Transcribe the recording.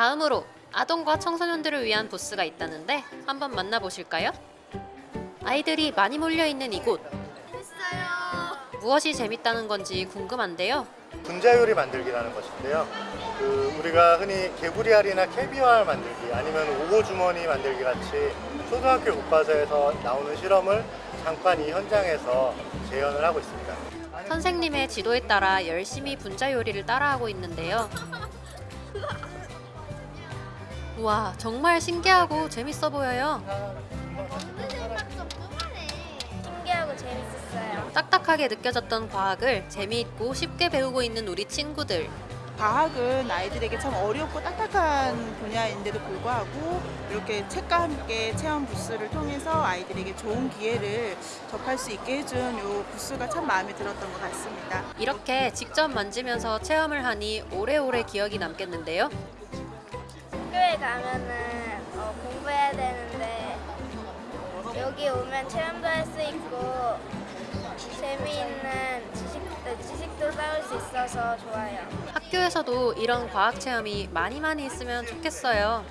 다음으로 아동과 청소년들을 위한 부스가 있다는데 한번 만나보실까요? 아이들이 많이 몰려있는 이곳 무엇이 재밌다는 건지 궁금한데요 분자요리 만들기라는 것인데요. 그 우리가 흔히 개구리알이나 캐비어알 만들기 아니면 오고 주머니 만들기 같이 초등학교 교과서에서 나오는 실험을 잠깐 이 현장에서 재현을 하고 있습니다. 선생님의 지도에 따라 열심히 분자 요리를 따라하고 있는데요 우 와 정말 신기하고 재밌어 보여요 신기하고 재밌었어요. 딱딱하게 느껴졌던 과학을 재미있고 쉽게 배우고 있는 우리 친구들 과학은 아이들에게 참 어렵고 딱딱한 분야인데도 불구하고 이렇게 책과 함께 체험 부스를 통해서 아이들에게 좋은 기회를 접할 수 있게 해준 이 부스가 참 마음에 들었던 것 같습니다. 이렇게 직접 만지면서 체험을 하니 오래오래 기억이 남겠는데요 학교에 가면은 어, 공부해야 되는데 여기 오면 체험도 할 수 있고 재미있는 지식, 지식도 쌓을 수 있어서 좋아요. 학교에서도 이런 과학 체험이 많이 많이 있으면 좋겠어요